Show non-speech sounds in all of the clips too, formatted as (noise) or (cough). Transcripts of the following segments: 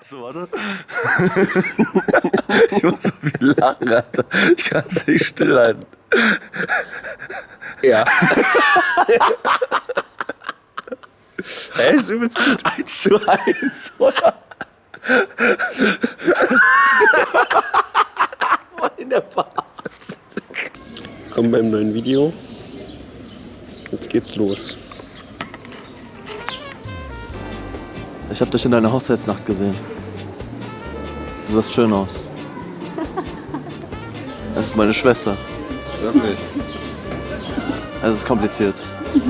Also, warte. (laughs) ich muss so viel lachen, Alter. Ich kann es nicht stillhalten. Ja. (laughs) Er ist übelst gut. 1 zu 1, oder? in der Bar. Kommen beim neuen Video. Jetzt geht's los. Ich habe dich in deiner Hochzeitsnacht gesehen. Du sahst schön aus. Das ist meine Schwester. Wirklich? Es ist kompliziert.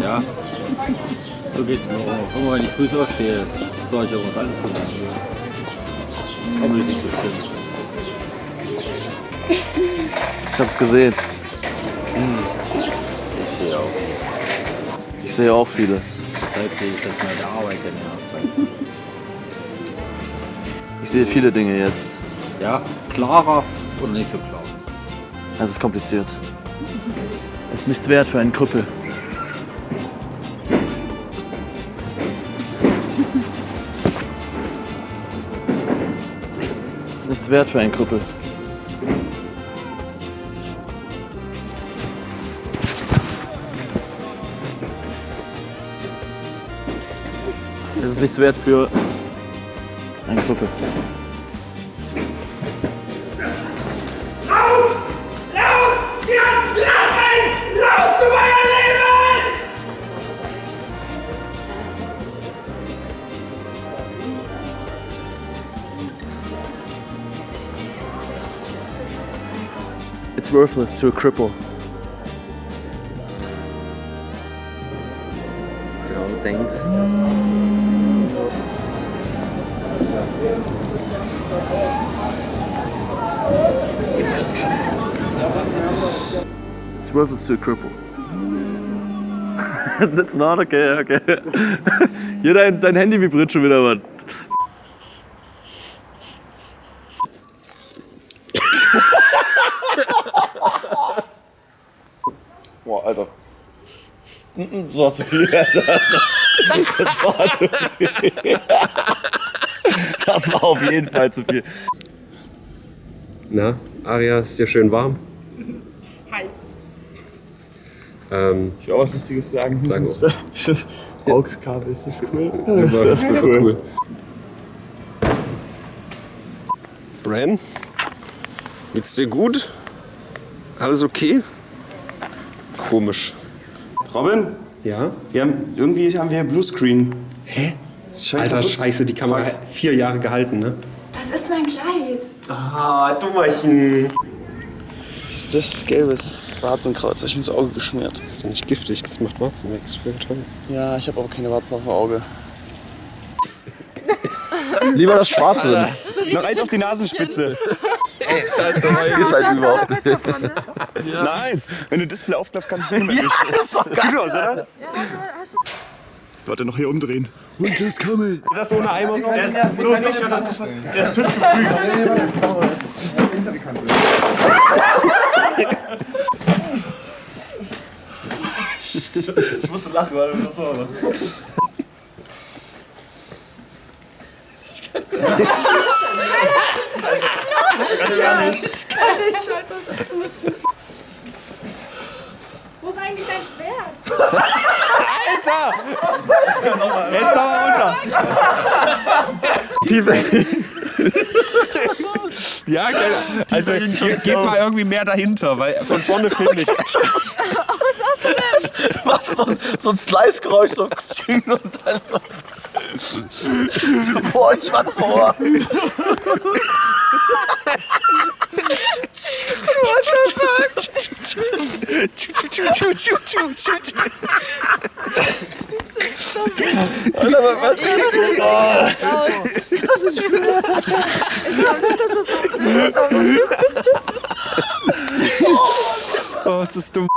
Ja. So geht's mir auch. Immer wenn ich früh aufstehe, sage ich auch, alles gut erzählen. Aber nicht so schlimm. Ich hab's gesehen. Ich stehe auch. Ich sehe auch vieles. Sehe ich, dass meine Arbeit genervt Ich sehe viele Dinge jetzt. Ja, klarer oder nicht so klar? Es ist kompliziert. Es ist nichts wert für einen Krüppel. Es ist nichts wert für einen Krüppel. Es ist nichts wert für einen Krüppel. It's worthless to a cripple. Ja, thanks. It's worthless to a cripple. (laughs) That's not okay, okay. (laughs) Hier dein, dein Handy vibriert schon wieder, Mann. Boah, Alter. (laughs) Das war zu viel, Alter. Das war zu viel. Das war auf jeden Fall zu viel. Na, Aria, ist dir schön warm? Heiß. Ähm, Ich will auch was Lustiges sagen. Sag AUX-Kabel, (laughs) ist das cool? (laughs) super, Das ist super cool. cool. Ren, geht's dir gut? Alles okay? Komisch. Robin, Ja? wir haben, irgendwie haben wir Bluescreen. Hä? Das Alter, scheiße, die Kamera hat vier Jahre gehalten, ne? Das ist mein Kleid. Ah, Dummerchen. Das ist das gelbe, das ist Warzenkreuz, das hab ich ins Auge geschmiert. Das ist doch nicht giftig, das macht Warzen weg, ist voll toll. Ja, ich habe aber keine Warzen auf dem Auge. Lieber das Schwarze. Noch eins auf die Nasenspitze. Das ist halt überhaupt nicht. Nein, wenn du Display aufklappst, kannst du nicht mehr. Ja, das ist doch geil. aus, oder? Warte, noch hier umdrehen. Und das Kamel. Das ohne Eimer. Der ist so sicher, dass ich Der ist TÜV geprüft. Ich musste lachen, weil du das so. Wo ist eigentlich dein Schwert? Jetzt aber unter. Ja, geil. Also ge- geht mal irgendwie mehr dahinter, weil von vorne finde ich. (laughs) Was so, ein- so ein Slice-Geräusch, so und dann so. so boah, ich war so Alter, was ist das? Ich glaube nicht, dass das so Oh, ist das dumm.